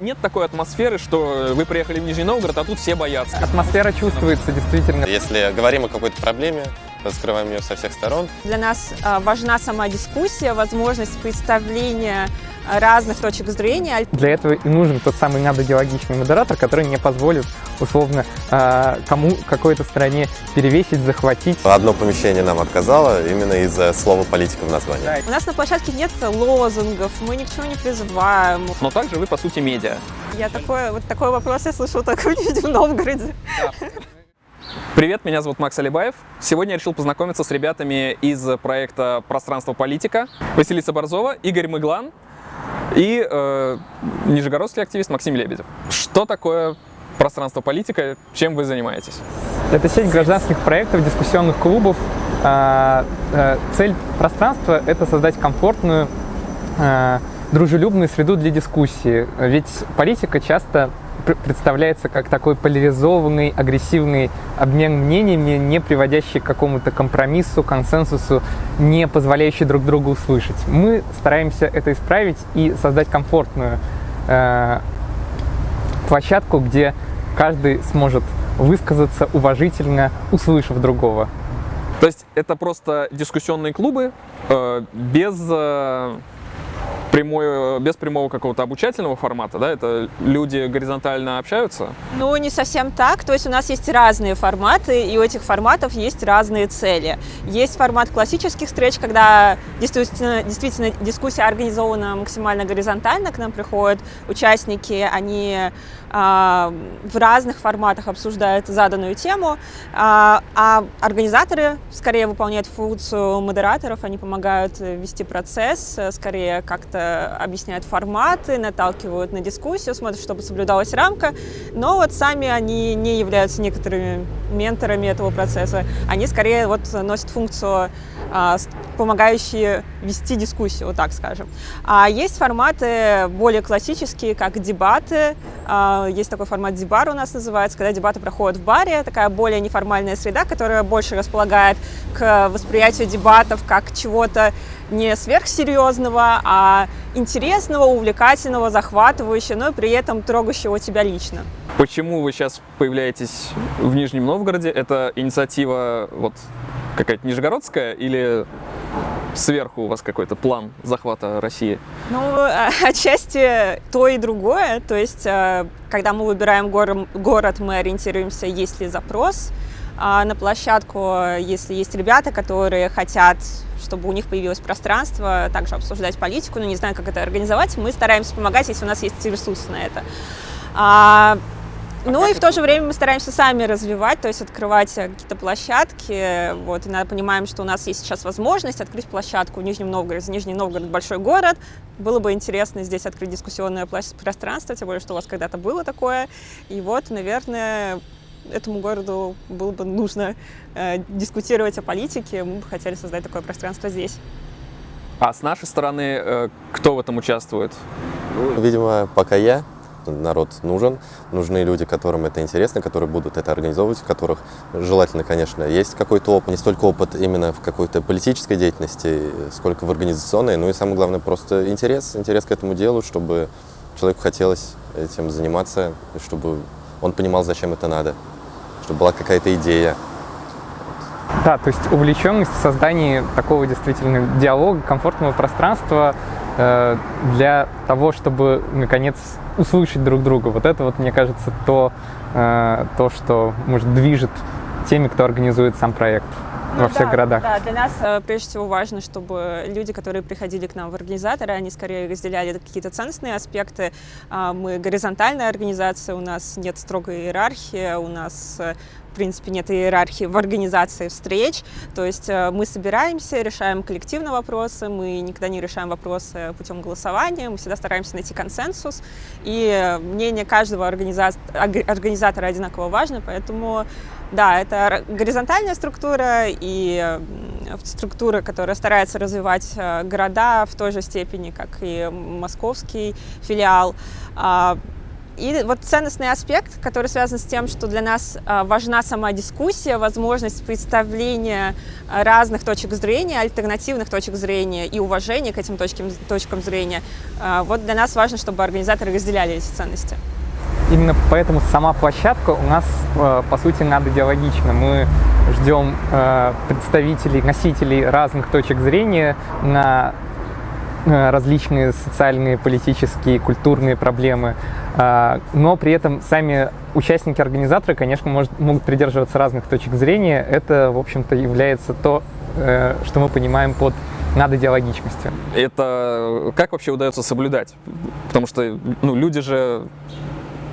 Нет такой атмосферы, что вы приехали в Нижний Новгород, а тут все боятся. Атмосфера чувствуется действительно. Если говорим о какой-то проблеме, раскрываем ее со всех сторон. Для нас а, важна сама дискуссия, возможность представления разных точек зрения. Для этого и нужен тот самый надодиалогичный модератор, который не позволит, условно, а, кому какой-то стране перевесить, захватить. Одно помещение нам отказало именно из-за слова политика в названии. Да. У нас на площадке нет лозунгов, мы ни к чему не призываем. Но также вы, по сути, медиа. Я такой, вот такой вопрос я слышу только в Новгороде. Привет, меня зовут Макс Алибаев. Сегодня я решил познакомиться с ребятами из проекта «Пространство политика». Василиса Борзова, Игорь Мыглан и э, нижегородский активист Максим Лебедев. Что такое пространство политика, чем вы занимаетесь? Это сеть гражданских проектов, дискуссионных клубов. А, э, цель пространства – это создать комфортную, э, дружелюбную среду для дискуссии. Ведь политика часто представляется как такой поляризованный, агрессивный обмен мнениями, не приводящий к какому-то компромиссу, консенсусу, не позволяющий друг другу услышать. Мы стараемся это исправить и создать комфортную э, площадку, где каждый сможет высказаться уважительно, услышав другого. То есть это просто дискуссионные клубы э, без э, прямой, без прямого какого-то обучательного формата, да, это люди горизонтально общаются? Ну, не совсем так, то есть у нас есть разные форматы, и у этих форматов есть разные цели. Есть формат классических встреч, когда действительно, действительно дискуссия организована максимально горизонтально, к нам приходят участники, они а, в разных форматах обсуждают заданную тему, а, а организаторы скорее выполняют функцию модераторов, они помогают вести процесс, скорее как-то объясняют форматы, наталкивают на дискуссию, смотрят, чтобы соблюдалась рамка, но вот сами они не являются некоторыми менторами этого процесса, они скорее вот носят функцию а, помогающие вести дискуссию, вот так скажем. А есть форматы более классические, как дебаты. А, есть такой формат дебар у нас называется, когда дебаты проходят в баре, такая более неформальная среда, которая больше располагает к восприятию дебатов как чего-то не сверхсерьезного, а интересного, увлекательного, захватывающего, но при этом трогающего тебя лично. Почему вы сейчас появляетесь в Нижнем Новгороде? Это инициатива вот какая-то нижегородская или сверху у вас какой-то план захвата России? Ну, а, отчасти то и другое. То есть, а, когда мы выбираем город, мы ориентируемся, есть ли запрос на площадку, если есть ребята, которые хотят чтобы у них появилось пространство, также обсуждать политику, но не знаю, как это организовать, мы стараемся помогать, если у нас есть ресурсы на это. Ну и в то же время мы стараемся сами развивать, то есть открывать какие-то площадки. Вот, и понимаем, что у нас есть сейчас возможность открыть площадку в Нижнем Новгороде. Нижний Новгород – большой город. Было бы интересно здесь открыть дискуссионное пространство, тем более, что у вас когда-то было такое. И вот, наверное, этому городу было бы нужно э, дискутировать о политике. Мы бы хотели создать такое пространство здесь. А с нашей стороны, э, кто в этом участвует? Ну, видимо, пока я народ нужен, нужны люди, которым это интересно, которые будут это организовывать, у которых желательно, конечно, есть какой-то опыт, не столько опыт именно в какой-то политической деятельности, сколько в организационной, ну и самое главное, просто интерес, интерес к этому делу, чтобы человеку хотелось этим заниматься, чтобы он понимал, зачем это надо, чтобы была какая-то идея. Да, то есть увлеченность в создании такого действительно диалога, комфортного пространства э, для того, чтобы, наконец, услышать друг друга. Вот это вот, мне кажется, то, э, то что, может, движет теми, кто организует сам проект ну, во всех да, городах. Да, для нас э, прежде всего важно, чтобы люди, которые приходили к нам в организаторы, они скорее разделяли какие-то ценностные аспекты. Э, мы горизонтальная организация, у нас нет строгой иерархии, у нас э, принципе, нет иерархии в организации встреч. То есть э, мы собираемся, решаем коллективно вопросы, мы никогда не решаем вопросы путем голосования, мы всегда стараемся найти консенсус. И мнение каждого организатора одинаково важно, поэтому да, это горизонтальная структура и структура, которая старается развивать э, города в той же степени, как и московский филиал. А, И вот ценностный аспект, который связан с тем, что для нас важна сама дискуссия, возможность представления разных точек зрения, альтернативных точек зрения и уважение к этим точкам, точкам зрения, вот для нас важно, чтобы организаторы разделяли эти ценности. Именно поэтому сама площадка у нас, по сути, надо-диалогична. Мы ждем представителей, носителей разных точек зрения на различные социальные, политические, культурные проблемы, а, но при этом сами участники организаторы, конечно, может, могут придерживаться разных точек зрения. Это, в общем-то, является то, э, что мы понимаем под надо-диалогичностью. Это как вообще удается соблюдать? Потому что ну, люди же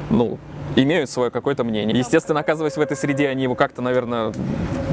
ну, имеют свое какое-то мнение. Естественно, оказываясь в этой среде, они его как-то, наверное,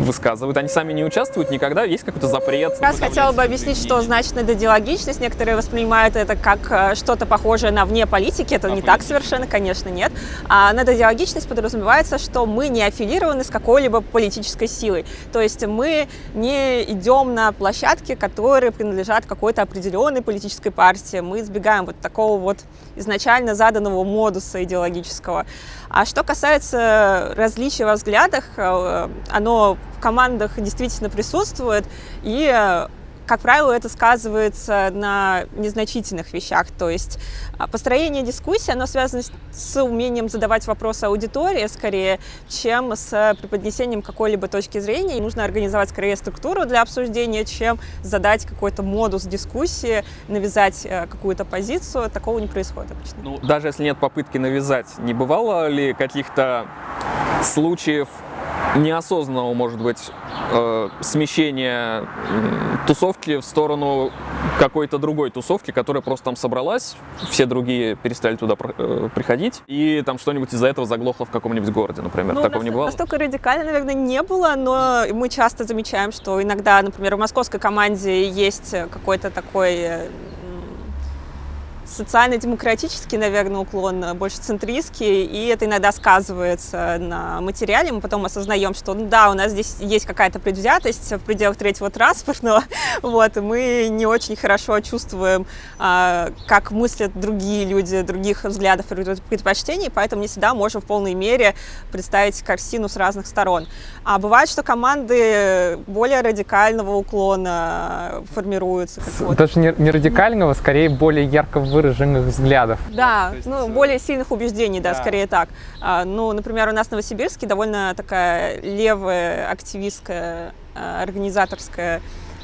высказывают. Они сами не участвуют никогда, есть какой-то запрет. Раз хотела бы объяснить, что значит надодиалогичность. Некоторые воспринимают это как э, что-то похожее на вне политики. Это а не политики? так совершенно, конечно, нет. А надодиалогичность подразумевается, что мы не аффилированы с какой-либо политической силой. То есть мы не идем на площадки, которые принадлежат какой-то определенной политической партии. Мы избегаем вот такого вот изначально заданного модуса идеологического. А что касается различий во взглядах, э, оно в командах действительно присутствует, и как правило, это сказывается на незначительных вещах. То есть а, построение дискуссии, оно связано с умением задавать вопросы аудитории скорее, чем с преподнесением какой-либо точки зрения. И нужно организовать скорее структуру для обсуждения, чем задать какой-то модус дискуссии, навязать э, какую-то позицию. Такого не происходит обычно. Ну, даже если нет попытки навязать, не бывало ли каких-то случаев неосознанного, может быть, э, смещения тусовки в сторону какой-то другой тусовки, которая просто там собралась, все другие перестали туда э, приходить, и там что-нибудь из-за этого заглохло в каком-нибудь городе, например. Ну, Такого не бывало? Настолько радикально, наверное, не было, но мы часто замечаем, что иногда, например, в московской команде есть какой-то такой э, социально-демократический, наверное, уклон, э, больше центристский, и это иногда сказывается на материале. Мы потом осознаем, что, ну да, у нас здесь есть какая-то предвзятость в пределах третьего транспортного, вот, и мы не очень хорошо чувствуем, а, как мыслят другие люди, других взглядов и предпочтений, поэтому не всегда можем в полной мере представить картину с разных сторон. А бывает, что команды более радикального уклона формируются. Даже не, не радикального, скорее более ярко выраженного выраженных взглядов. Да, есть, ну, э, более сильных убеждений, да, да. скорее так. А, ну, например, у нас в Новосибирске довольно такая левая активистская а, организаторская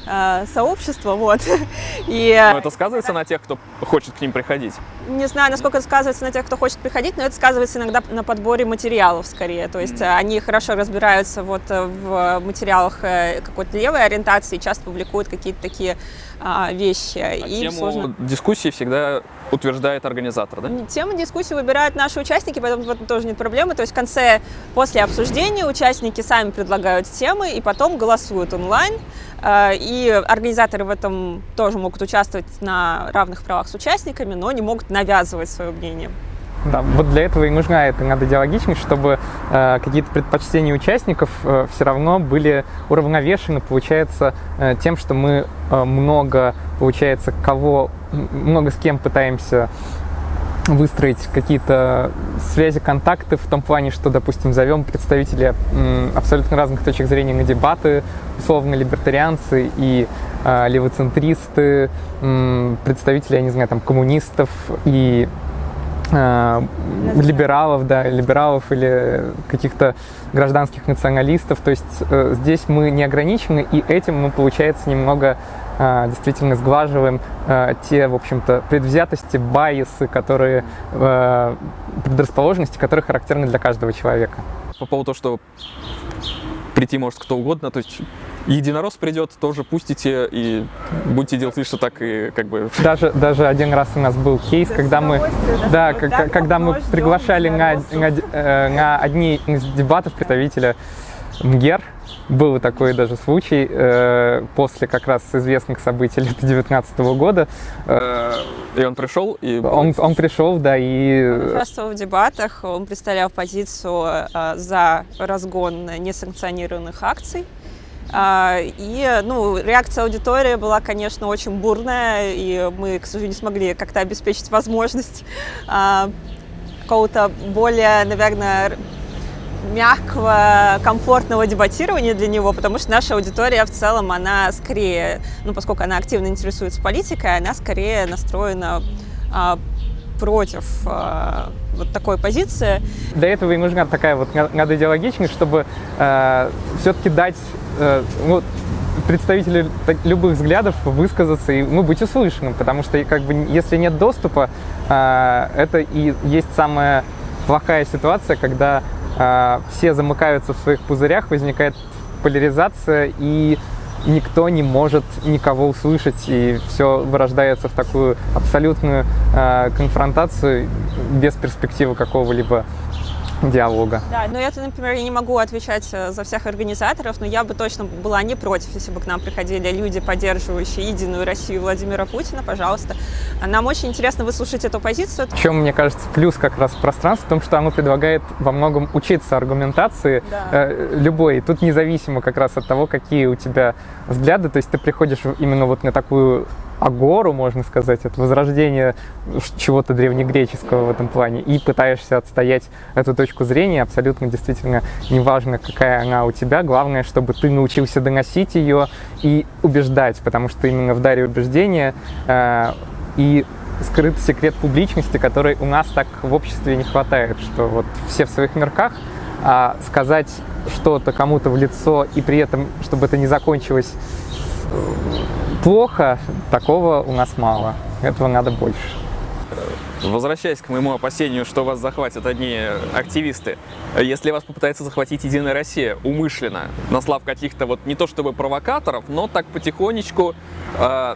а, сообщество, вот. И, но это сказывается на тех, кто хочет к ним приходить? Не знаю, насколько это сказывается на тех, кто хочет приходить, но это сказывается иногда на подборе материалов скорее. То есть mm-hmm. они хорошо разбираются вот в материалах э, какой-то левой ориентации, часто публикуют какие-то такие а, вещи. А и тему сложно... дискуссии всегда утверждает организатор, да? Тему дискуссии выбирают наши участники, поэтому в этом тоже нет проблемы. То есть в конце, после обсуждения, участники сами предлагают темы и потом голосуют онлайн. А, и организаторы в этом тоже могут участвовать на равных правах с участниками, но не могут навязывать свое мнение. Да, вот для этого и нужна эта надодиалогичность, чтобы э, какие-то предпочтения участников э, все равно были уравновешены, получается, э, тем, что мы э, много, получается, кого, много с кем пытаемся выстроить какие-то связи, контакты в том плане, что, допустим, зовем представителей абсолютно разных точек зрения на дебаты, условно либертарианцы и э, левоцентристы, э, представители, я не знаю, там, коммунистов и либералов, да, либералов или каких-то гражданских националистов. То есть э, здесь мы не ограничены, и этим мы, получается, немного э, действительно сглаживаем э, те, в общем-то, предвзятости, байесы, которые, э, предрасположенности, которые характерны для каждого человека. По поводу того, что прийти может кто угодно, то есть единорос придет, тоже пустите и будете делать вид, что так и как бы... Даже, даже один раз у нас был кейс, когда мы, да, когда, когда мы приглашали на, на, э, на одни из дебатов представителя МГЕР, был такой даже случай э, после как раз известных событий лета 19 года. Э, и он пришел? И... Он, он пришел, да, и... Он участвовал в дебатах, он представлял позицию э, за разгон несанкционированных акций. А, и ну, реакция аудитории была, конечно, очень бурная, и мы, к сожалению, не смогли как-то обеспечить возможность а, какого-то более, наверное, мягкого, комфортного дебатирования для него, потому что наша аудитория в целом, она скорее, ну, поскольку она активно интересуется политикой, она скорее настроена а, против а, вот такой позиции. Для этого и нужна такая вот надо чтобы э, все-таки дать э, ну, представителю любых взглядов высказаться и ну, быть услышанным, потому что как бы если нет доступа, э, это и есть самая плохая ситуация, когда все замыкаются в своих пузырях, возникает поляризация и никто не может никого услышать, и все вырождается в такую абсолютную э, конфронтацию без перспективы какого-либо диалога. Да, но я, например, я не могу отвечать э, за всех организаторов, но я бы точно была не против, если бы к нам приходили люди, поддерживающие единую Россию Владимира Путина, пожалуйста. Нам очень интересно выслушать эту позицию. В чем, мне кажется, плюс как раз пространства в том, что оно предлагает во многом учиться аргументации да. э, любой. Тут независимо как раз от того, какие у тебя взгляды, то есть ты приходишь именно вот на такую агору, можно сказать, от возрождения чего-то древнегреческого в этом плане, и пытаешься отстоять эту точку зрения, абсолютно действительно неважно, какая она у тебя, главное, чтобы ты научился доносить ее и убеждать, потому что именно в даре убеждения э, и скрыт секрет публичности, который у нас так в обществе не хватает, что вот все в своих мирках, а сказать что-то кому-то в лицо и при этом, чтобы это не закончилось плохо, такого у нас мало. Этого надо больше. Возвращаясь к моему опасению, что вас захватят одни активисты, если вас попытается захватить Единая Россия умышленно, наслав каких-то вот не то чтобы провокаторов, но так потихонечку э,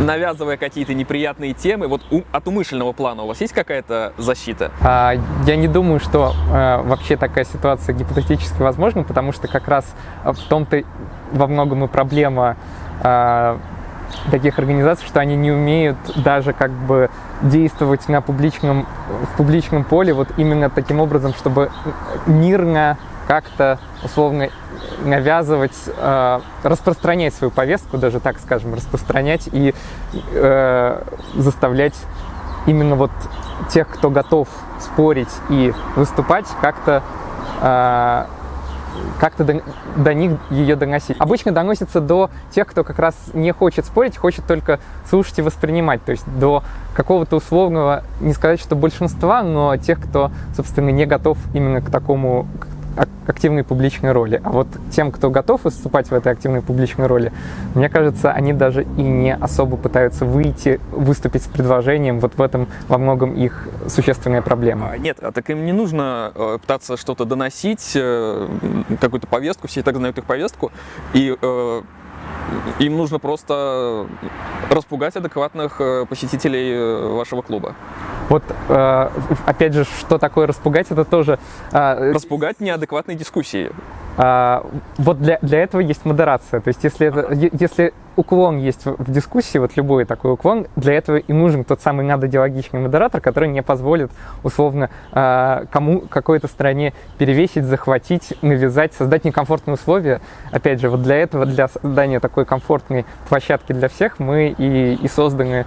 навязывая какие-то неприятные темы, вот у, от умышленного плана у вас есть какая-то защита? А, я не думаю, что э, вообще такая ситуация гипотетически возможна, потому что как раз в том-то во многом и проблема таких организаций, что они не умеют даже как бы действовать на публичном, в публичном поле вот именно таким образом, чтобы мирно как-то условно навязывать, э, распространять свою повестку, даже так скажем, распространять и э, заставлять именно вот тех, кто готов спорить и выступать, как-то э, как-то до, до них ее доносить. Обычно доносится до тех, кто как раз не хочет спорить, хочет только слушать и воспринимать. То есть до какого-то условного, не сказать, что большинства, но тех, кто, собственно, не готов именно к такому, активной публичной роли. А вот тем, кто готов выступать в этой активной публичной роли, мне кажется, они даже и не особо пытаются выйти, выступить с предложением. Вот в этом во многом их существенная проблема. А, нет, а так им не нужно э, пытаться что-то доносить, э, какую-то повестку, все и так знают их повестку, и э, им нужно просто распугать адекватных посетителей вашего клуба. Вот, э, опять же, что такое распугать, это тоже... Э, распугать неадекватные дискуссии. Э, вот для, для этого есть модерация. То есть если, это, если уклон есть в дискуссии, вот любой такой уклон, для этого и нужен тот самый надодиалогичный модератор, который не позволит, условно, э, кому какой-то стране перевесить, захватить, навязать, создать некомфортные условия. Опять же, вот для этого, для создания такой комфортной площадки для всех мы и, и созданы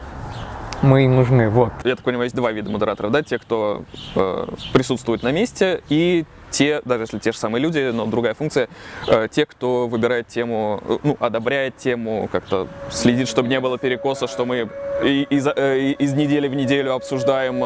мы им нужны. Вот. Я так понимаю, есть два вида модераторов, да, те, кто э, присутствует на месте, и те, даже если те же самые люди, но другая функция, э, те, кто выбирает тему, э, ну, одобряет тему, как-то следит, чтобы не было перекоса, что мы из, э, из недели в неделю обсуждаем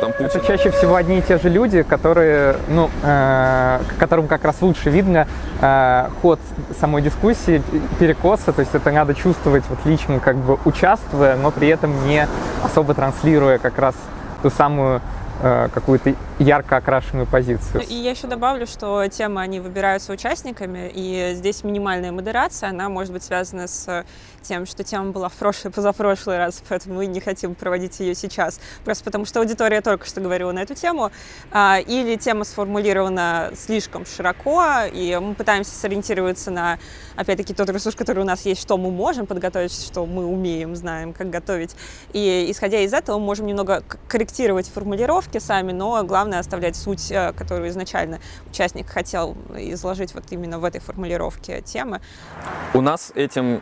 там Путина. Это чаще всего одни и те же люди, которые, ну, э, которым как раз лучше видно э, ход самой дискуссии, перекоса, то есть это надо чувствовать вот лично, как бы участвуя, но при этом не особо транслируя как раз ту самую какую-то ярко окрашенную позицию. И я еще добавлю, что темы, они выбираются участниками, и здесь минимальная модерация, она может быть связана с тем, что тема была в прошлый, позапрошлый раз, поэтому мы не хотим проводить ее сейчас, просто потому что аудитория только что говорила на эту тему, а, или тема сформулирована слишком широко, и мы пытаемся сориентироваться на, опять-таки, тот ресурс, который у нас есть, что мы можем подготовить, что мы умеем, знаем, как готовить, и исходя из этого мы можем немного корректировать формулировки, сами, но главное оставлять суть, э, которую изначально участник хотел изложить вот именно в этой формулировке темы. У нас этим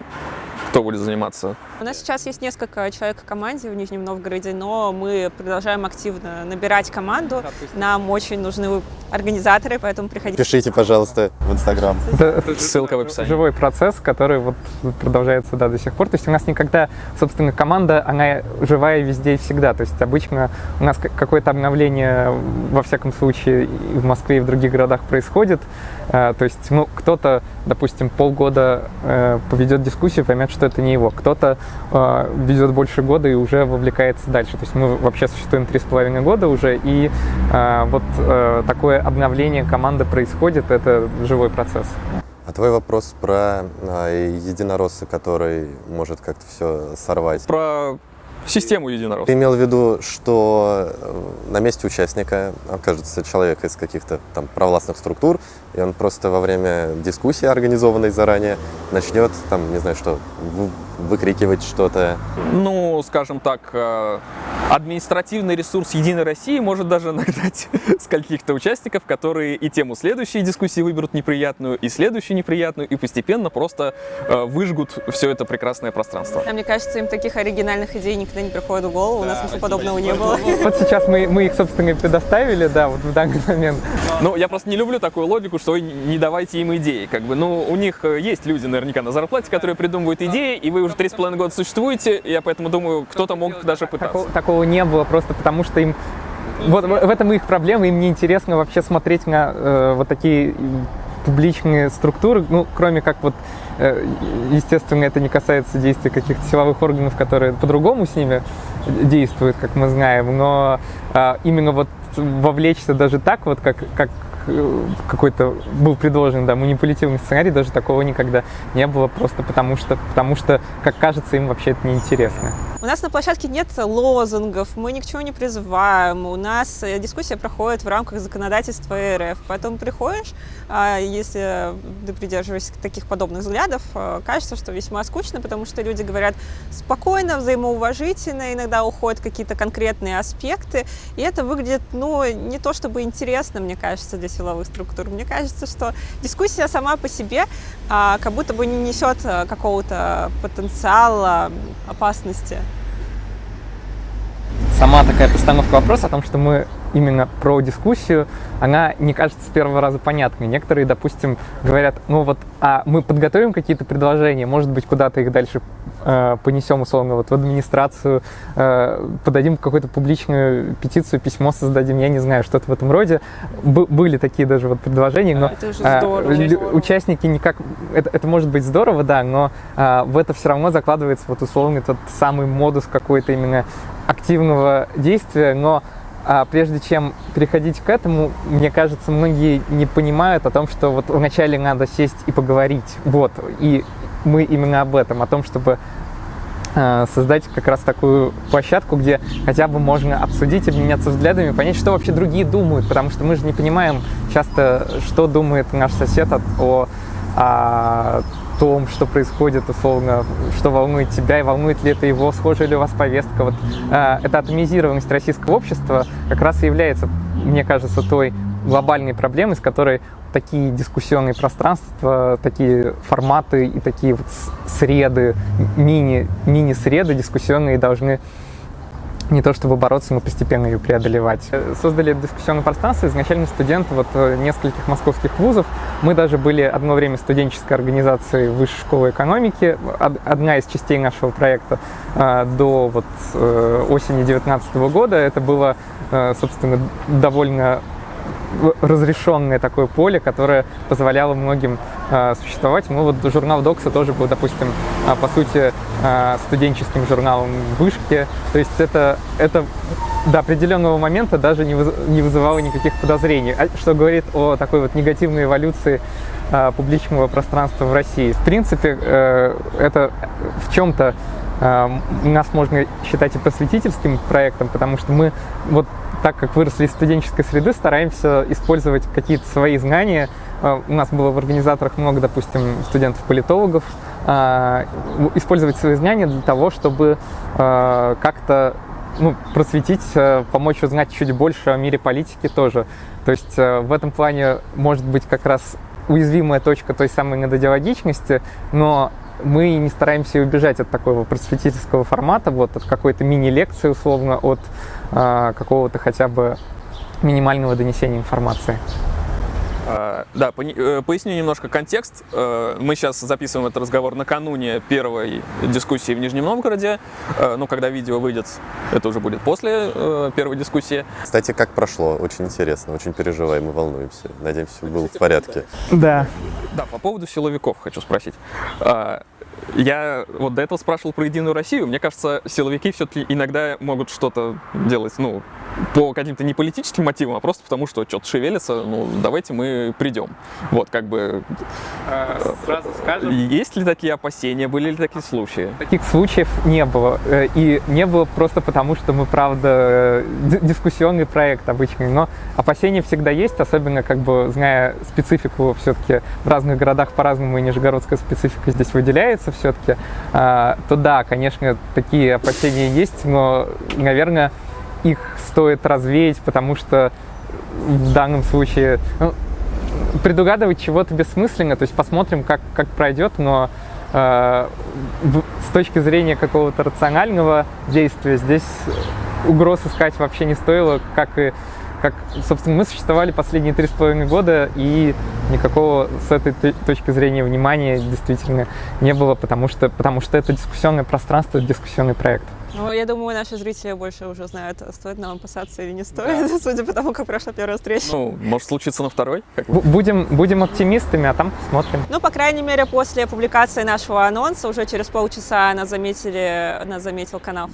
кто будет заниматься? У нас сейчас есть несколько человек в команде в Нижнем Новгороде, но мы продолжаем активно набирать команду. Нам очень нужны организаторы, поэтому приходите. Пишите, пожалуйста, в Инстаграм. Ссылка в описании. живой процесс, который вот продолжается да, до сих пор. То есть у нас никогда, собственно, команда, она живая везде и всегда. То есть обычно у нас какое-то обновление, во всяком случае, и в Москве, и в других городах происходит. То есть ну, кто-то, допустим, полгода э, поведет дискуссию, поймет, что это не его. Кто-то э, ведет больше года и уже вовлекается дальше. То есть мы вообще существуем три с половиной года уже, и э, вот такое обновление команды происходит, это живой процесс. А твой вопрос про а, единоросса, который может как-то все сорвать? Про систему единоросса. Ты имел в виду, что на месте участника окажется человек из каких-то там провластных структур, и он просто во время дискуссии, организованной заранее, начнет там, не знаю что, выкрикивать что-то? Ну, скажем так, э, административный ресурс Единой России может даже нагнать с каких-то участников, которые и тему следующей дискуссии выберут неприятную, и следующую неприятную, и постепенно просто э, выжгут все это прекрасное пространство. А мне кажется, им таких оригинальных идей никогда не приходит в голову, у нас ничего подобного не было. Вот сейчас мы, мы их, собственно, и предоставили, да, вот в данный момент. Ну, я просто не люблю такую логику, что не давайте им идеи. Как бы, ну, у них э, есть люди наверняка на зарплате, которые придумывают идеи, и вы уже три с половиной года существуете, я поэтому думаю, кто-то мог даже пытаться. Такого, такого не было, просто потому что им... Вот в этом их проблема, им неинтересно вообще смотреть на э, вот такие публичные структуры, ну, кроме как вот, э, естественно, это не касается действий каких-то силовых органов, которые по-другому с ними действуют, как мы знаем, но э, именно вот вовлечься даже так вот, как, как какой-то был предложен да, манипулятивный сценарий, даже такого никогда не было, просто потому что, потому что, как кажется, им вообще это неинтересно. У нас на площадке нет лозунгов, мы ни к чему не призываем, у нас э, дискуссия проходит в рамках законодательства РФ. Потом приходишь, а, если ты придерживаешься таких подобных взглядов, э, кажется, что весьма скучно, потому что люди говорят спокойно, взаимоуважительно, иногда уходят какие-то конкретные аспекты, и это выглядит, ну, не то чтобы интересно, мне кажется, для силовых структур. Мне кажется, что дискуссия сама по себе а, как будто бы не несет э, какого-то потенциала опасности сама такая постановка вопроса о том, что мы именно про дискуссию, она не кажется с первого раза понятной. Некоторые, допустим, говорят, ну вот, а мы подготовим какие-то предложения, может быть, куда-то их дальше понесем, условно, вот в администрацию, э, подадим какую-то публичную петицию, письмо создадим, я не знаю, что-то в этом роде. Б- были такие даже вот предложения, но это здорово, э, участники никак... Это, это может быть здорово, да, но э, в это все равно закладывается вот условный тот самый модус какой-то именно активного действия, но а прежде чем переходить к этому, мне кажется, многие не понимают о том, что вот вначале надо сесть и поговорить. Вот. И мы именно об этом, о том, чтобы э, создать как раз такую площадку, где хотя бы можно обсудить, обменяться взглядами, понять, что вообще другие думают, потому что мы же не понимаем часто, что думает наш сосед о, о, том, что происходит, условно, что волнует тебя и волнует ли это его, схожа ли у вас повестка. Вот э, эта атомизированность российского общества как раз и является, мне кажется, той глобальной проблемой, с которой такие дискуссионные пространства, такие форматы и такие вот среды, мини, мини-среды дискуссионные должны не то чтобы бороться, но постепенно ее преодолевать. Создали дискуссионное пространство изначально студенты вот э, нескольких московских вузов. Мы даже были одно время студенческой организацией Высшей школы экономики, одна из частей нашего проекта э, до вот э, осени 2019 года. Это было, собственно, довольно разрешенное такое поле, которое позволяло многим э, существовать. Ну вот журнал Докса тоже был, допустим, э, по сути, э, студенческим журналом вышки. То есть это, это до определенного момента даже не, не вызывало никаких подозрений, что говорит о такой вот негативной эволюции э, публичного пространства в России. В принципе, э, это в чем-то нас можно считать и просветительским проектом, потому что мы вот так как выросли из студенческой среды, стараемся использовать какие-то свои знания. А, у нас было в организаторах много, допустим, студентов-политологов. А, использовать свои знания для того, чтобы а, как-то ну, просветить, помочь узнать чуть больше о мире политики тоже. То есть в этом плане может быть как раз уязвимая точка той самой недодиалогичности, но мы не стараемся убежать от такого просветительского формата, вот от какой-то мини-лекции, условно, от э, какого-то хотя бы минимального донесения информации. А, да, э, поясню немножко контекст. Э, мы сейчас записываем этот разговор накануне первой дискуссии в Нижнем Новгороде. Э, ну, когда видео выйдет, это уже будет после первой дискуссии. Кстати, как прошло? Очень интересно, очень переживаем и волнуемся. Надеемся, все было в порядке. Да. Да, по поводу силовиков хочу спросить. Я вот до этого спрашивал про Единую Россию. Мне кажется, силовики все-таки иногда могут что-то делать, ну, по каким-то не политическим мотивам, а просто потому, что что-то шевелится, ну, давайте мы придем. Вот, как бы... А, сразу скажем. Есть ли такие опасения, были ли такие случаи? Таких случаев не было. Э, и не было просто потому, что мы, правда, дискуссионный проект обычный. Но опасения всегда есть, особенно, как бы, зная специфику все-таки в разных городах по-разному, и нижегородская специфика здесь выделяется все-таки, а, то да, конечно, такие опасения есть, но, наверное, их стоит развеять, потому что в данном случае ну, предугадывать чего-то бессмысленно, то есть посмотрим, как, как пройдет, но э, с точки зрения какого-то рационального действия здесь угроз искать вообще не стоило, как и как, собственно, мы существовали последние три с половиной года, и никакого с этой точки зрения внимания действительно не было, потому что, потому что это дискуссионное пространство, дискуссионный проект. Ну, я думаю, наши зрители больше уже знают, стоит нам опасаться или не стоит, да. судя по тому, как прошла первая встреча. Ну, может случиться на второй? Будем, будем оптимистами, а там посмотрим. Ну, по крайней мере, после публикации нашего анонса, уже через полчаса нас заметили, нас заметил канал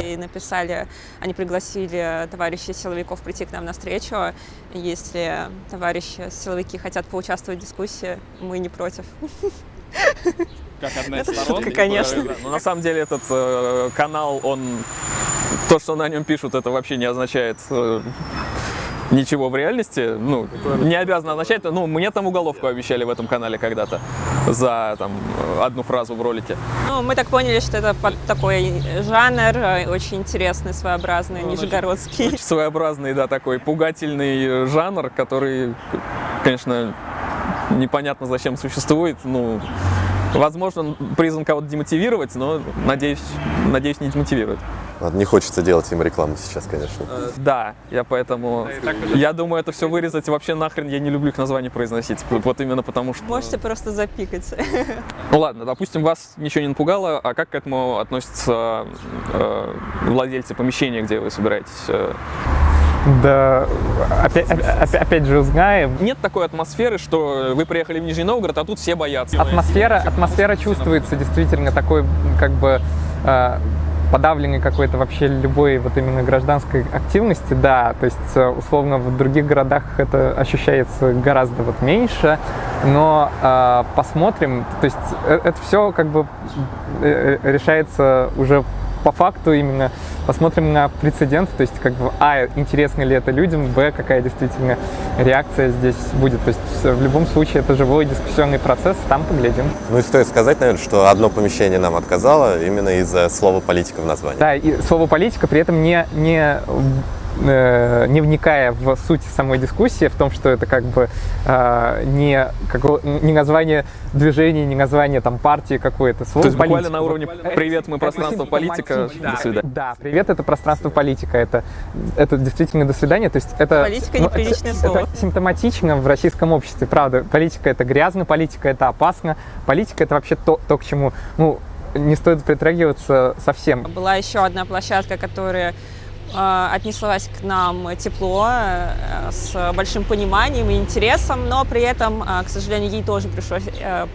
и написали, они пригласили товарищей силовиков прийти к нам на встречу. Если товарищи силовики хотят поучаствовать в дискуссии, мы не против. как одна из это сторон. Шутка, конечно. Но на самом деле этот э, канал, он то, что на нем пишут, это вообще не означает э, ничего в реальности. Ну, не обязано означать. Ну, мне там уголовку обещали в этом канале когда-то за там одну фразу в ролике. Ну, мы так поняли, что это под такой жанр, э, очень интересный, своеобразный, ну, нижегородский. Очень своеобразный, да, такой пугательный жанр, который, конечно, непонятно зачем существует. Ну, Возможно, призван кого-то демотивировать, но, надеюсь, надеюсь, не демотивирует. Не хочется делать им рекламу сейчас, конечно. Э, да, я поэтому... Я думаю, это все вырезать. Вообще нахрен я не люблю их название произносить. Вот именно потому что... Можете просто запикать. Ну ладно, допустим, вас ничего не напугало, а как к этому относятся э, владельцы помещения, где вы собираетесь э, да, опять, опять, опять же узнаем. Нет такой атмосферы, что вы приехали в Нижний Новгород, а тут все боятся. Атмосфера, атмосфера чувствуется действительно такой, как бы, э, подавленной какой-то вообще любой вот именно гражданской активности, да, то есть э, условно в других городах это ощущается гораздо вот меньше, но э, посмотрим, то есть э, это все как бы э, решается уже по факту именно посмотрим на прецедент, то есть как бы, а, интересно ли это людям, б, какая действительно реакция здесь будет. То есть в любом случае это живой дискуссионный процесс, там поглядим. Ну и стоит сказать, наверное, что одно помещение нам отказало именно из-за слова политика в названии. Да, и слово политика при этом не, не Э, не вникая в суть самой дискуссии, в том, что это как бы э, не, как, не название движения, не название там партии какой-то. То есть буквально на уровне «Привет, мы пространство политика, да, до свидания». Да, «Привет, это пространство политика», это, это действительно «до свидания». То есть это, политика ну, неприличное это, слово. Это симптоматично в российском обществе, правда. Политика – это грязно, политика – это опасно, политика – это вообще то, то, к чему ну, не стоит притрагиваться совсем. Была еще одна площадка, которая Э, отнеслась к нам тепло, э, с большим пониманием и интересом, но при этом, э, к сожалению, ей тоже пришлось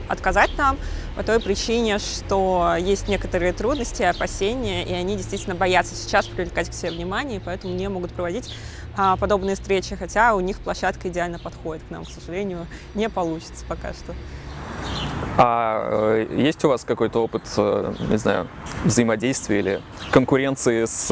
отказать нам по той причине, что есть некоторые трудности, опасения, и они действительно боятся сейчас привлекать к себе внимание, и поэтому не могут проводить подобные встречи, хотя у них площадка идеально подходит к нам, к сожалению, не получится пока что. А есть у вас какой-то опыт, не знаю, взаимодействия или конкуренции с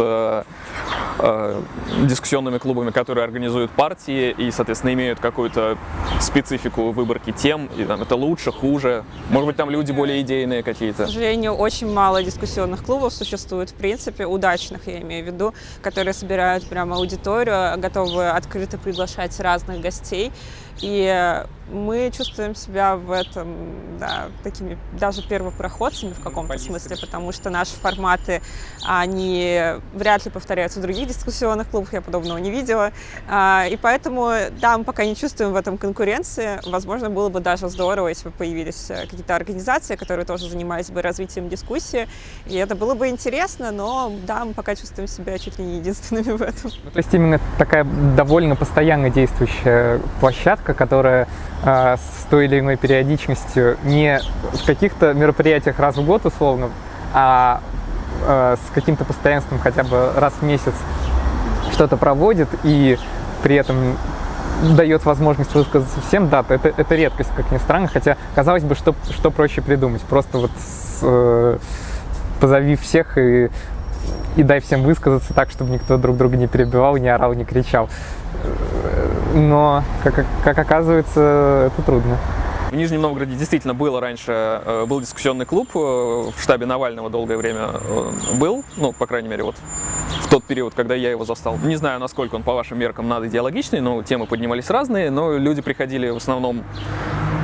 э, дискуссионными клубами, которые организуют партии и, соответственно, имеют какую-то специфику выборки тем, и там это лучше, хуже. Может быть, там люди более идейные какие-то. К сожалению, очень мало дискуссионных клубов существует, в принципе, удачных, я имею в виду, которые собирают прямо аудиторию, готовы открыто приглашать разных гостей. И мы чувствуем себя в этом, да, такими даже первопроходцами в каком-то смысле, потому что наши форматы, они вряд ли повторяются в других дискуссионных клубах, я подобного не видела. А, и поэтому, да, мы пока не чувствуем в этом конкуренции. Возможно, было бы даже здорово, если бы появились э, какие-то организации, которые тоже занимались бы развитием дискуссии. И это было бы интересно, но да, мы пока чувствуем себя чуть ли не единственными в этом. Ну, то есть именно такая довольно постоянно действующая площадка, которая с той или иной периодичностью не в каких-то мероприятиях раз в год условно, а э, с каким-то постоянством хотя бы раз в месяц что-то проводит и при этом дает возможность высказаться всем, да, это, это редкость, как ни странно, хотя, казалось бы, что, что проще придумать, просто вот с, э, позови всех и, и дай всем высказаться так, чтобы никто друг друга не перебивал, не орал, не кричал. Но, как, как оказывается, это трудно. В Нижнем Новгороде действительно было раньше, э, был дискуссионный клуб, э, в штабе Навального долгое время э, был, ну, по крайней мере, вот в тот период, когда я его застал. Не знаю, насколько он по вашим меркам надо идеологичный, но темы поднимались разные, но люди приходили в основном,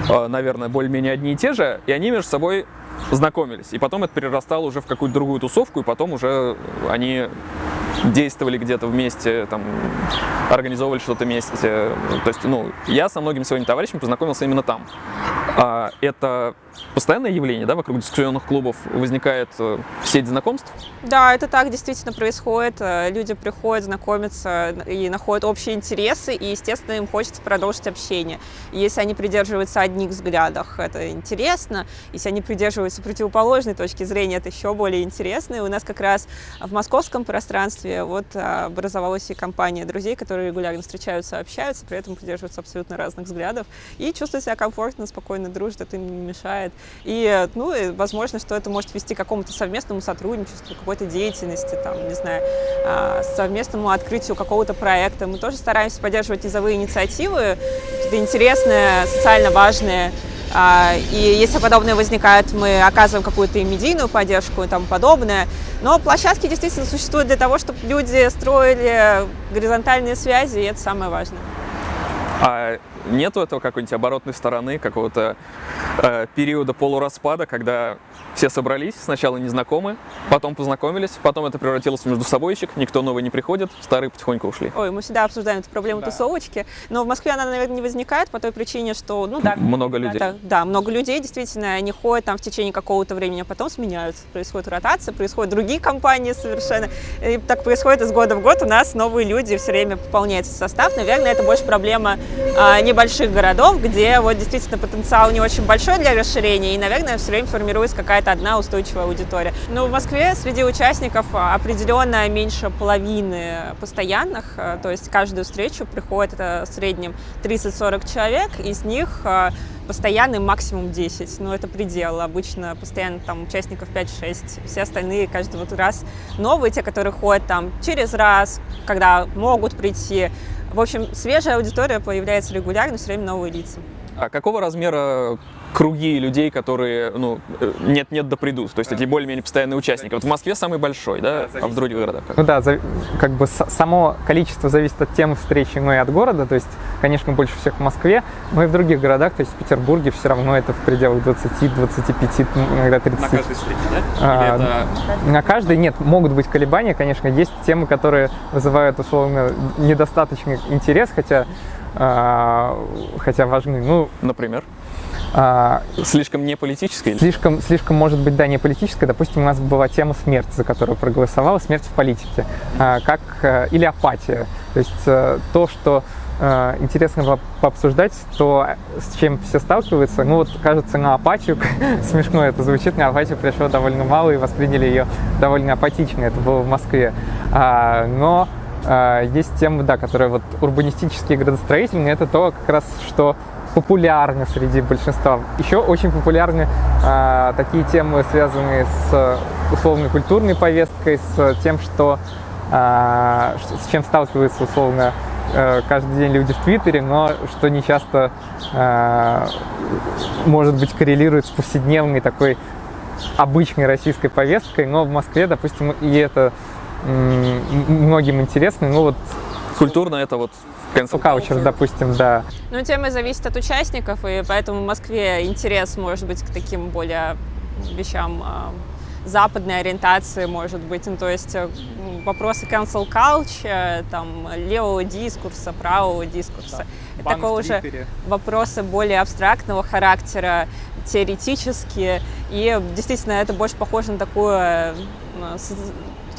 наверное, более-менее одни и те же, и они между собой знакомились. И потом это перерастало уже в какую-то другую тусовку, и потом уже они действовали где-то вместе, там, организовывали что-то вместе. То есть, ну, я со многими своими товарищами познакомился именно там. А, это постоянное явление, да, вокруг дискуссионных клубов возникает э, сеть знакомств? Да, это так действительно происходит. Э, люди приходят, знакомятся и находят общие интересы, и, естественно, им хочется продолжить общение. Если они придерживаются одних взглядов, это интересно. Если они придерживаются противоположной точки зрения, это еще более интересно. И у нас как раз в московском пространстве вот э, образовалась и компания друзей, которые регулярно встречаются, общаются, при этом придерживаются абсолютно разных взглядов и чувствуют себя комфортно, спокойно дружат, это им не мешает помогает. И, ну, и возможно, что это может вести к какому-то совместному сотрудничеству, какой-то деятельности, там, не знаю, а, совместному открытию какого-то проекта. Мы тоже стараемся поддерживать низовые инициативы, какие-то интересные, социально важные а, и если подобное возникает, мы оказываем какую-то медийную поддержку и тому подобное. Но площадки действительно существуют для того, чтобы люди строили горизонтальные связи, и это самое важное. А нету этого какой-нибудь оборотной стороны, какого-то э, периода полураспада, когда все собрались, сначала незнакомы, потом познакомились, потом это превратилось в между собойчик, никто новый не приходит, старые потихоньку ушли. Ой, мы всегда обсуждаем эту проблему да. тусовочки, но в Москве она, наверное, не возникает по той причине, что, ну да. Много людей. Да, да, много людей, действительно, они ходят там в течение какого-то времени, а потом сменяются. Происходит ротация, происходят другие компании совершенно. И так происходит из года в год, у нас новые люди, все время пополняется состав. Наверное, это больше проблема а, небольших городов, где вот действительно потенциал не очень большой для расширения, и, наверное, все время формируется какая-то одна устойчивая аудитория. Но в Москве среди участников определенно меньше половины постоянных, а, то есть каждую встречу приходит это в среднем 30-40 человек, из них а, постоянный максимум 10, но это предел. Обычно постоянно там участников 5-6, все остальные каждый вот раз новые, те, которые ходят там через раз, когда могут прийти, в общем, свежая аудитория появляется регулярно, все время новые лица. А какого размера круги людей, которые, ну, нет-нет да придут, то есть эти более-менее постоянные участники. Вот в Москве самый большой, да, а в других городах? Ну да, за, как бы само количество зависит от темы встречи, но и от города, то есть, конечно, больше всех в Москве, но и в других городах, то есть в Петербурге все равно это в пределах 20, 25, иногда 30. На каждой встрече, да? А, это... На каждой нет, могут быть колебания, конечно, есть темы, которые вызывают, условно, недостаточный интерес, хотя а, хотя важны. Ну, например? А, слишком не политической? Слишком, слишком, может быть, да, не политическая. Допустим, у нас была тема смерти, за которую проголосовала, смерть в политике, а, как, э, или апатия. То есть э, то, что э, интересно было пообсуждать, то с чем все сталкиваются, ну вот, кажется, на апатию, смешно это звучит, на апатию пришло довольно мало и восприняли ее довольно апатично, это было в Москве. А, но а, есть темы, да, которые вот урбанистические градостроительные, это то, как раз, что популярны среди большинства. Еще очень популярны э, такие темы, связанные с условной культурной повесткой, с тем, что э, с чем сталкиваются условно э, каждый день люди в Твиттере, но что не часто э, может быть коррелирует с повседневной такой обычной российской повесткой, но в Москве, допустим, и это многим интересно. Ну вот Культурно это вот cancel Каучер, допустим, да. Ну, тема зависит от участников, и поэтому в Москве интерес может быть к таким более вещам а, западной ориентации, может быть. Ну, то есть э, вопросы cancel culture, там, левого дискурса, правого дискурса. Это такого уже вопросы более абстрактного характера, теоретические. И действительно, это больше похоже на такую э,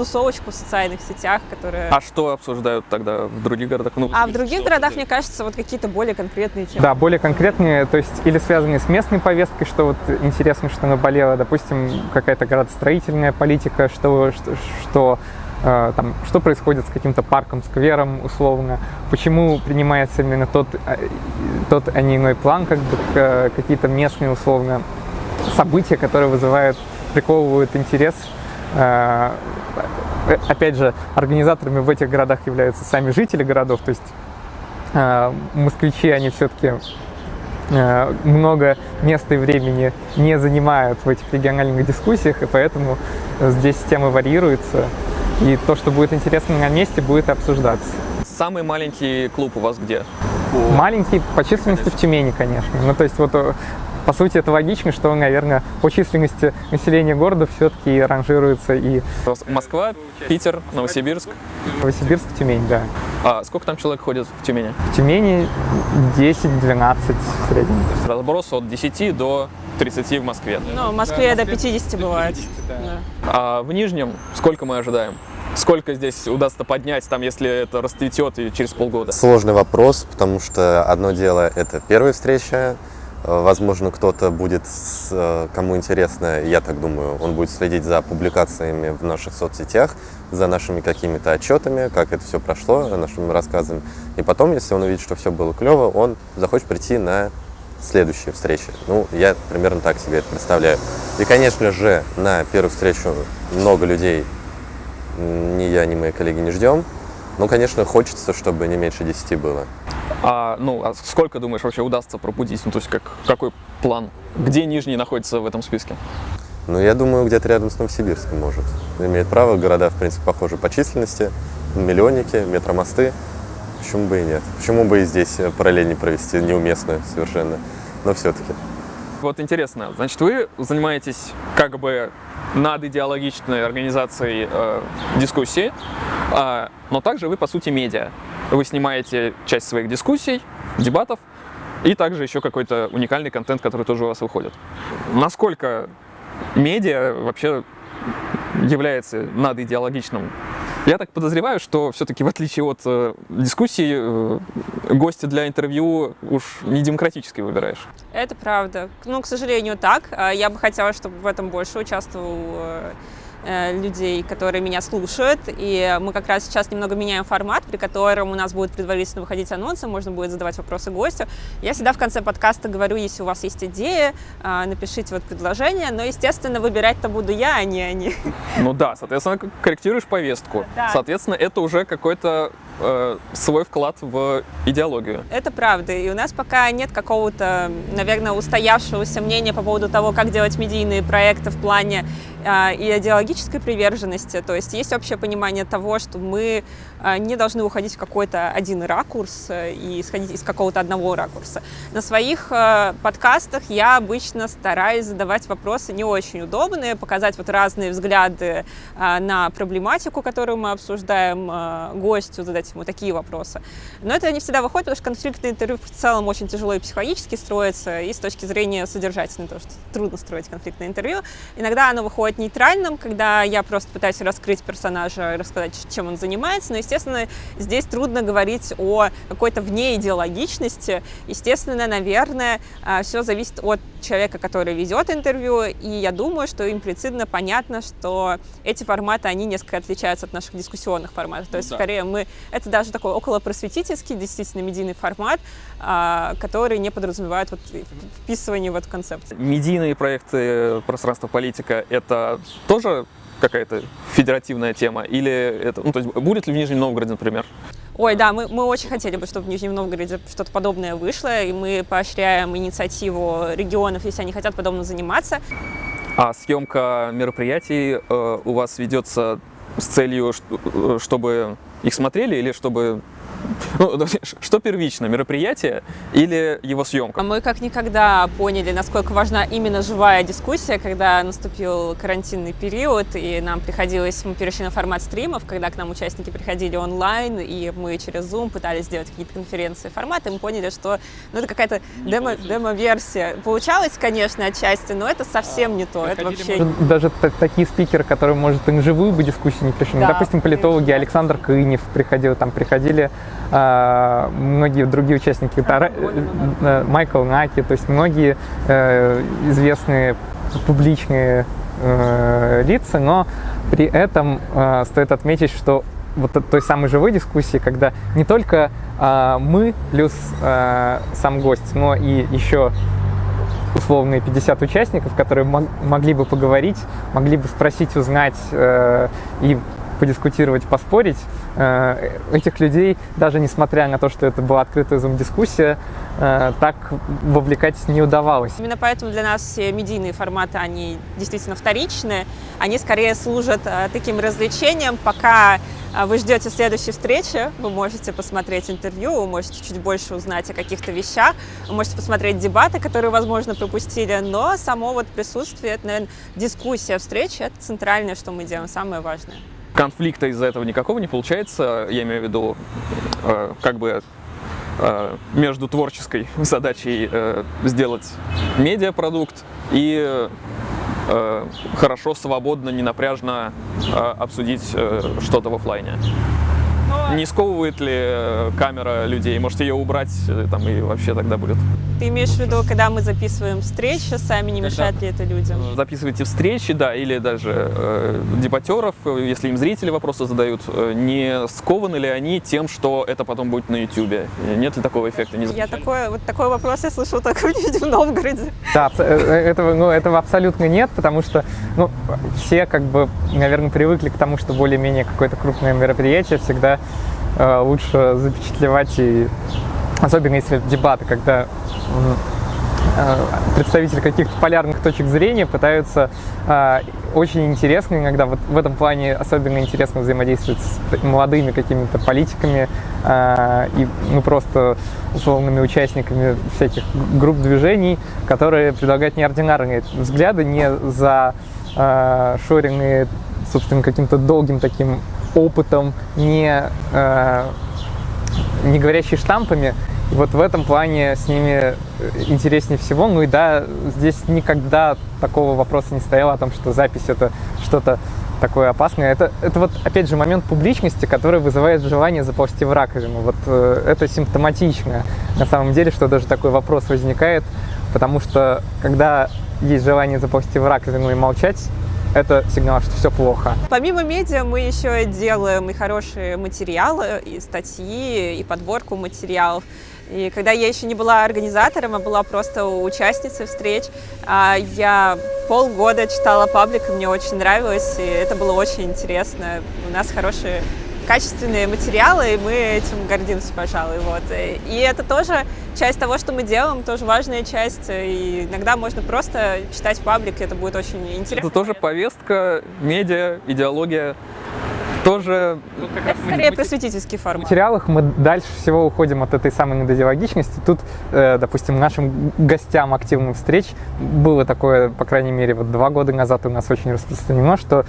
тусовочку в социальных сетях, которая... А что обсуждают тогда в других городах? Ну, А в других городах, мне кажется, вот какие-то более конкретные темы. Да, более конкретные, то есть или связанные с местной повесткой, что вот интересно, что наболело, допустим, какая-то градостроительная политика, что, что, что, э, там, что происходит с каким-то парком, сквером, условно, почему принимается именно тот, э, тот а не иной план, как бы какие-то местные, условно, события, которые вызывают, приковывают интерес. Э, Опять же, организаторами в этих городах являются сами жители городов, то есть э, москвичи, они все-таки э, много места и времени не занимают в этих региональных дискуссиях, и поэтому здесь темы варьируются, и то, что будет интересно на месте, будет обсуждаться. Самый маленький клуб у вас где? Маленький по численности в Тюмени, конечно. Ну, то есть вот э, по сути это логично, что, наверное, по численности населения города все-таки ранжируется и Москва, Питер, Новосибирск. Новосибирск, Тюмень, да. А сколько там человек ходит в Тюмени? В Тюмени 10-12 в среднем. То есть разброс от 10 до 30 в Москве. Ну, в Москве до 50 бывает. Да. А в Нижнем сколько мы ожидаем? Сколько здесь удастся поднять, там, если это расцветет и через полгода? Сложный вопрос, потому что одно дело это первая встреча. Возможно, кто-то будет, э, кому интересно, я так думаю, он будет следить за публикациями в наших соцсетях, за нашими какими-то отчетами, как это все прошло, нашими рассказами. И потом, если он увидит, что все было клево, он захочет прийти на следующие встречи. Ну, я примерно так себе это представляю. И, конечно же, на первую встречу много людей ни я, ни мои коллеги не ждем. Ну, конечно, хочется, чтобы не меньше 10 было. А, ну, а сколько, думаешь, вообще удастся пробудить? Ну, то есть как, какой план? Где Нижний находится в этом списке? Ну, я думаю, где-то рядом с Новосибирском может. Имеет право, города, в принципе, похожи по численности, миллионники, метромосты. Почему бы и нет? Почему бы и здесь параллель не провести, неуместно совершенно, но все-таки. Вот интересно, значит, вы занимаетесь как бы над идеологичной организацией э, дискуссии, а, но также вы, по сути, медиа. Вы снимаете часть своих дискуссий, дебатов, и также еще какой-то уникальный контент, который тоже у вас выходит. Насколько медиа вообще является надидеологичным? Я так подозреваю, что все-таки в отличие от э, дискуссий, э, гости для интервью уж не демократически выбираешь. Это правда. Ну, к сожалению, так. А Я бы хотела, чтобы в этом больше участвовал э, людей, которые меня слушают. И мы как раз сейчас немного меняем формат, при котором у нас будут предварительно выходить анонсы, можно будет задавать вопросы гостю. Я всегда в конце подкаста говорю, если у вас есть идеи, а, напишите вот предложение. Но, естественно, выбирать-то буду я, а не они. Ну да, соответственно, корректируешь повестку. Да. Соответственно, это уже какой-то э, свой вклад в идеологию. Это правда. И у нас пока нет какого-то, наверное, устоявшегося мнения по поводу того, как делать медийные проекты в плане а, и идеологической приверженности. То есть есть общее понимание того, что мы не должны уходить в какой-то один ракурс э, и исходить из какого-то одного ракурса. На своих э, подкастах я обычно стараюсь задавать вопросы не очень удобные, показать вот разные взгляды на проблематику, которую мы обсуждаем, гостю задать ему такие вопросы. Но это не всегда выходит, потому что конфликтное интервью в целом очень тяжело и психологически строится, и с точки зрения содержательной, что трудно строить конфликтное интервью. Иногда оно выходит нейтральным, когда я просто пытаюсь раскрыть персонажа рассказать, чем он занимается, но, естественно, здесь трудно говорить о какой-то вне идеологичности. Естественно, наверное, все зависит от человека, который ведет интервью, и я думаю, что имплицитно понятно, что эти форматы, они несколько отличаются от наших дискуссионных форматов. То есть, да. скорее, мы это даже такой околопросветительский, действительно медийный формат, а, который не подразумевает вот вписывание в эту концепцию. Медийные проекты пространства политика — это тоже какая-то федеративная тема? Или это, ну, то есть будет ли в Нижнем Новгороде, например? Ой, да, мы, мы очень хотели бы, чтобы в Нижнем Новгороде что-то подобное вышло, и мы поощряем инициативу регионов, если они хотят подобно заниматься. А съемка мероприятий э, у вас ведется с целью, э, чтобы их смотрели или чтобы Ну, что первично, мероприятие или его съемка? Мы как никогда поняли, насколько важна именно живая дискуссия, когда наступил карантинный период, и нам приходилось, мы перешли на формат стримов, когда к нам участники приходили онлайн, и мы через Zoom пытались сделать какие-то конференции форматы, мы поняли, что ну, это какая-то демо, демо-версия. Получалось, конечно, отчасти, но это совсем не то. Это вообще... Даже такие спикеры, которые, может, и на живую бы дискуссию не пришли. Да, Допустим, политологи Александр Кынев приходил, там приходили а, многие другие участники, Тара, э, э, Майкл Наки, то есть многие э, известные публичные лица, но при этом стоит отметить, что вот той самой живой дискуссии, когда не только мы плюс сам гость, но и еще условные 50 участников, которые могли бы поговорить, могли бы спросить, узнать и подискутировать, поспорить. Э, этих людей, даже несмотря на то, что это была открытая зум-дискуссия, э, так вовлекать не удавалось. Именно поэтому для нас все медийные форматы, они действительно вторичные. Они скорее служат э, таким развлечением, пока вы ждете следующей встречи, вы можете посмотреть интервью, вы можете чуть больше узнать о каких-то вещах, вы можете посмотреть дебаты, которые, возможно, пропустили, но само вот присутствие, это, наверное, дискуссия встречи, это центральное, что мы делаем, самое важное конфликта из-за этого никакого не получается, я имею в виду, э, как бы э, между творческой задачей э, сделать медиапродукт и э, хорошо, свободно, ненапряжно э, обсудить э, что-то в офлайне. Не сковывает ли э, камера людей? Может ее убрать э, там и вообще тогда будет? Ты имеешь в виду, когда мы записываем встречи, сами не мешает когда ли это людям? Записываете встречи, да, или даже э, дебатеров, если им зрители вопросы задают, э, не скованы ли они тем, что это потом будет на YouTube? Нет ли такого эффекта? Не я такой, вот такой вопрос я слышал только в Новгороде. Да, этого, ну, этого абсолютно нет, потому что ну, все как бы, наверное, привыкли к тому, что более-менее какое-то крупное мероприятие всегда Э, лучше запечатлевать и особенно если дебаты, когда э, представители каких-то полярных точек зрения пытаются э, очень интересно иногда, вот в этом плане особенно интересно взаимодействовать с молодыми какими-то политиками э, и ну, просто условными участниками всяких групп движений, которые предлагают неординарные взгляды, не за э, шоренные, собственно, каким-то долгим таким опытом, не, э, не говорящий штампами. И вот в этом плане с ними э, интереснее всего. Ну и да, здесь никогда такого вопроса не стояло о том, что запись это что-то такое опасное. Это, это вот, опять же, момент публичности, который вызывает желание заползти в раковину. Вот э, это симптоматично на самом деле, что даже такой вопрос возникает, потому что когда есть желание заползти в раковину и молчать, это сигнал, что все плохо. Помимо медиа мы еще делаем и хорошие материалы, и статьи, и подборку материалов. И когда я еще не была организатором, а была просто участницей встреч, а, я полгода читала паблик, и мне очень нравилось, и это было очень интересно. У нас хорошие качественные материалы, и мы этим гордимся, пожалуй. Вот. И это тоже часть того, что мы делаем, тоже важная часть. И иногда можно просто читать паблик, и это будет очень интересно. Это тоже повестка, медиа, идеология тоже... Ну, как это скорее просветительский формат. В материалах мы дальше всего уходим от этой самой недодиалогичности. Тут, э, допустим, нашим гостям активных встреч было такое, по крайней мере, вот два года назад у нас очень распространено, что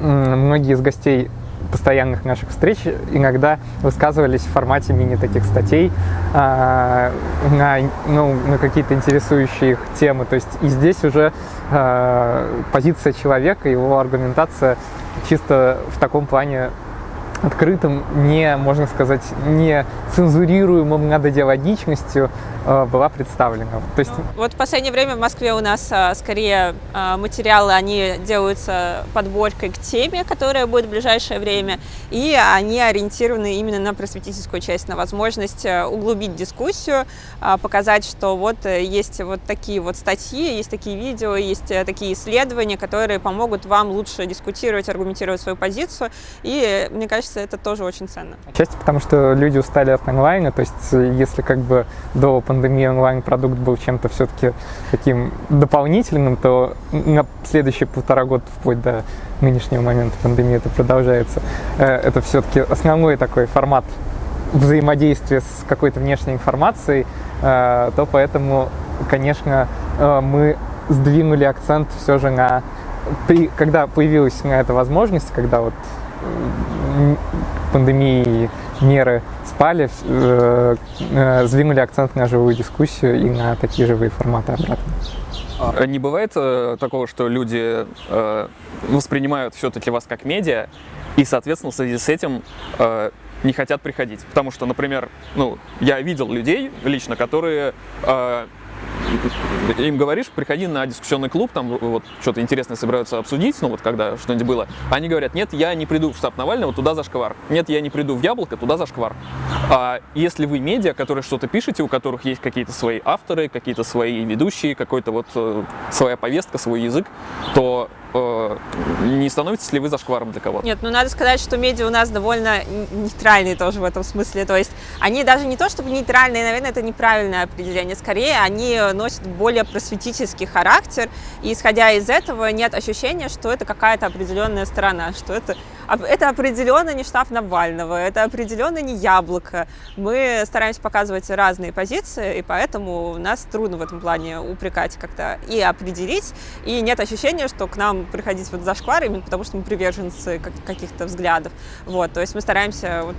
многие из гостей постоянных наших встреч иногда высказывались в формате мини таких статей э, на, ну, на какие-то интересующие их темы. То есть и здесь уже э, позиция человека, его аргументация чисто в таком плане открытым, не, можно сказать, не цензурируемым надодиалогичностью э, была представлена. То есть... Ну, вот в последнее время в Москве у нас а, скорее а, материалы, они делаются подборкой к теме, которая будет в ближайшее время, и они ориентированы именно на просветительскую часть, на возможность э, углубить дискуссию, а, показать, что вот э, есть вот такие вот статьи, есть такие видео, есть такие исследования, которые помогут вам лучше дискутировать, аргументировать свою позицию, и мне кажется, это тоже очень ценно. Отчасти потому, что люди устали от онлайна, то есть э, если как бы до пандемии онлайн-продукт был чем-то все-таки таким дополнительным, то на следующие полтора года, вплоть до нынешнего момента пандемии это продолжается, э, это все-таки основной такой формат взаимодействие с какой-то внешней информацией, то поэтому, конечно, мы сдвинули акцент все же на... При, когда появилась на это возможность, когда вот пандемии меры спали, э, э, сдвинули акцент на живую дискуссию и на такие живые форматы обратно. А не бывает э, такого, что люди воспринимают все-таки вас как медиа, и, соответственно, в связи с этим не хотят приходить. Потому что, например, ну, я видел людей лично, которые им говоришь, приходи на дискуссионный клуб, там вот что-то интересное собираются обсудить, ну вот когда что-нибудь было, они говорят, нет, я не приду в штаб Навального, туда за шквар. Нет, я не приду в Яблоко, туда за шквар. А если вы медиа, которые что-то пишете, у которых есть какие-то свои авторы, какие-то свои ведущие, какой-то вот э, своя повестка, свой язык, то не становитесь ли вы зашкваром для кого-то? Нет, ну надо сказать, что медиа у нас довольно нейтральные тоже в этом смысле. То есть они даже не то чтобы нейтральные, наверное, это неправильное определение. Скорее, они носят более просветительский характер. И исходя из этого, нет ощущения, что это какая-то определенная сторона, что это, это определенно не штаб Навального, это определенно не яблоко. Мы стараемся показывать разные позиции, и поэтому нас трудно в этом плане упрекать как-то и определить. И нет ощущения, что к нам приходить вот за шквар, именно потому что мы приверженцы каких-то взглядов. Вот, то есть мы стараемся вот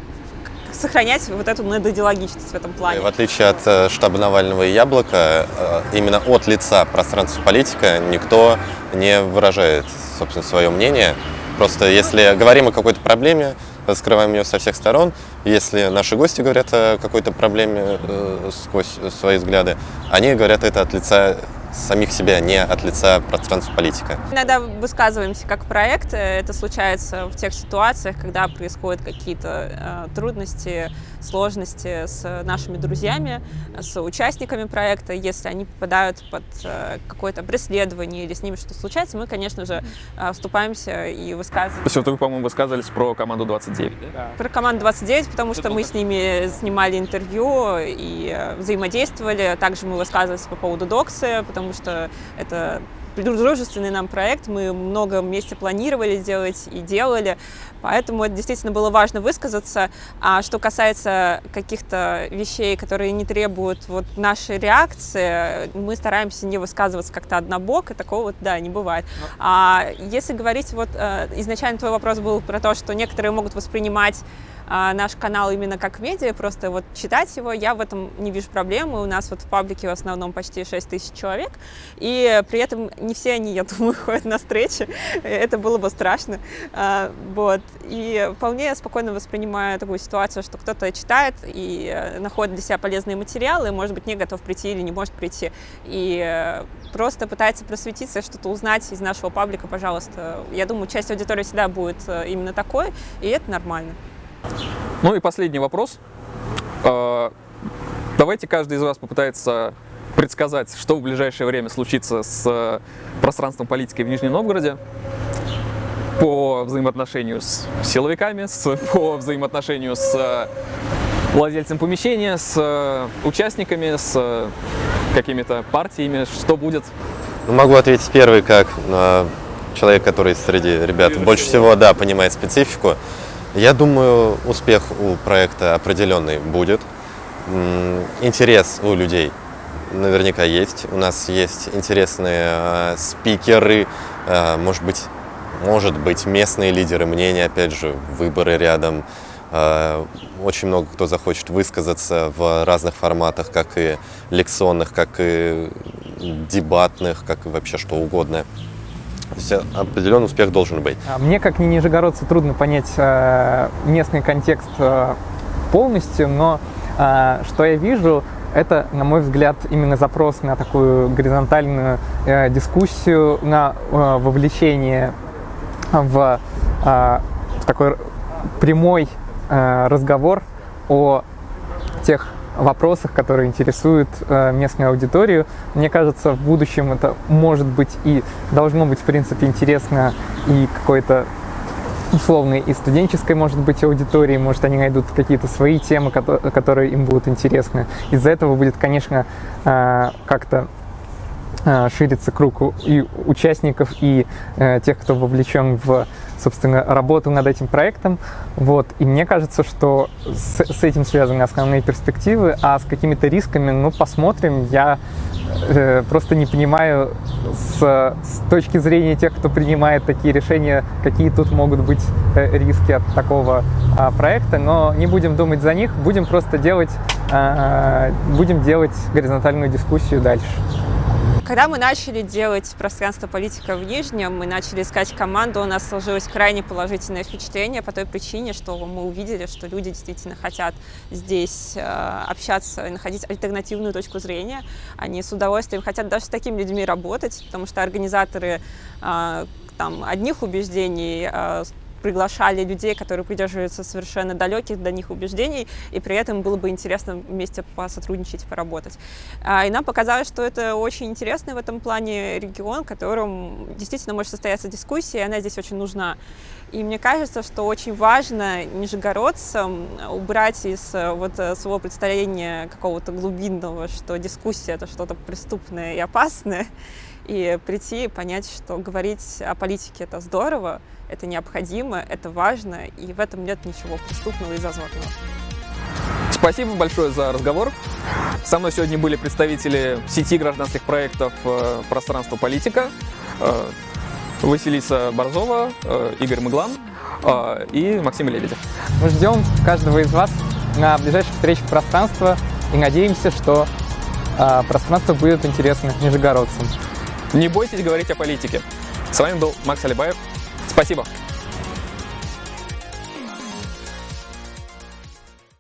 сохранять вот эту недодиалогичность в этом плане. В отличие от э, штаба Навального и Яблока, э, именно от лица пространства политика никто не выражает, собственно, свое мнение. Просто если говорим о какой-то проблеме, раскрываем ее со всех сторон. Если наши гости говорят о какой-то проблеме э, сквозь свои взгляды, они говорят это от лица самих себя, не от лица пространства политика. Иногда высказываемся как проект. Это случается в тех ситуациях, когда происходят какие-то э, трудности, сложности с нашими друзьями, с участниками проекта. Если они попадают под э, какое-то преследование или с ними что-то случается, мы, конечно же, э, вступаемся и высказываем. То есть вот вы, по-моему, высказывались про команду 29, да? Про команду 29, потому что мы с ними снимали интервью и э, взаимодействовали. Также мы высказывались по поводу доксы, потому что это дружественный нам проект, мы много вместе планировали делать и делали, поэтому это действительно было важно высказаться. А что касается каких-то вещей, которые не требуют вот нашей реакции, мы стараемся не высказываться как-то однобоко, такого вот, да, не бывает. А если говорить, вот э, изначально твой вопрос был про то, что некоторые могут воспринимать наш канал именно как медиа, просто вот читать его, я в этом не вижу проблемы. У нас вот в паблике в основном почти 6 тысяч человек, и при этом не все они, я думаю, ходят на встречи, это было бы страшно. А, вот. И вполне спокойно воспринимаю такую ситуацию, что кто-то читает и э, находит для себя полезные материалы, может быть, не готов прийти или не может прийти, и э, просто пытается просветиться, что-то узнать из нашего паблика, пожалуйста. Я думаю, часть аудитории всегда будет э, именно такой, и это нормально. Ну и последний вопрос. А, давайте каждый из вас попытается предсказать, что в ближайшее время случится с пространством политики в Нижнем Новгороде по взаимоотношению с силовиками, с, по взаимоотношению с владельцем помещения, с участниками, с какими-то партиями, что будет? Ну, могу ответить первый, как э, человек, который среди ребят больше всего, всего да, понимает специфику. Я думаю, успех у проекта определенный будет. Интерес у людей наверняка есть. У нас есть интересные э, спикеры, э, может быть, может быть, местные лидеры мнения, опять же, выборы рядом. Э, очень много кто захочет высказаться в разных форматах, как и лекционных, как и дебатных, как и вообще что угодно. Определенный успех должен быть. А мне, как не нижегородцу, трудно понять э, местный контекст э, полностью, но э, что я вижу, это, на мой взгляд, именно запрос на такую горизонтальную э, дискуссию, на э, вовлечение в, э, в такой прямой э, разговор о тех вопросах, которые интересуют э, местную аудиторию. Мне кажется, в будущем это может быть и должно быть, в принципе, интересно и какой-то условной и студенческой, может быть, аудитории, может, они найдут какие-то свои темы, которые им будут интересны. Из-за этого будет, конечно, э, как-то э, шириться круг и участников, и тех, кто вовлечен в собственно, работал над этим проектом. Вот. И мне кажется, что с, с этим связаны основные перспективы, а с какими-то рисками, ну, посмотрим. Я э, просто не понимаю с, с точки зрения тех, кто принимает такие решения, какие тут могут быть э, риски от такого э, проекта, но не будем думать за них, будем просто делать, э, будем делать горизонтальную дискуссию дальше. Когда мы начали делать пространство политика в Нижнем, мы начали искать команду, у нас сложилось крайне положительное впечатление по той причине, что мы увидели, что люди действительно хотят здесь э, общаться находить альтернативную точку зрения. Они с удовольствием хотят даже с такими людьми работать, потому что организаторы э, там, одних убеждений э, приглашали людей, которые придерживаются совершенно далеких до них убеждений, и при этом было бы интересно вместе посотрудничать, поработать. А, и нам показалось, что это очень интересный в этом плане регион, в котором действительно может состояться дискуссия, и она здесь очень нужна. И мне кажется, что очень важно нижегородцам убрать из э, вот э, своего представления какого-то глубинного, что дискуссия — это что-то преступное и опасное, и прийти и понять, что говорить о политике — это здорово, это необходимо, это важно, и в этом нет ничего преступного и зазорного. Спасибо большое за разговор. Со мной сегодня были представители сети гражданских проектов э, «Пространство политика», э, Василиса Борзова, э, Игорь Мыглан и Максим Лебедев. Мы ждем каждого из вас на ближайших встречах пространства и надеемся, что пространство будет интересно нижегородцам. Не бойтесь говорить о политике. С вами был Макс Алибаев. Спасибо.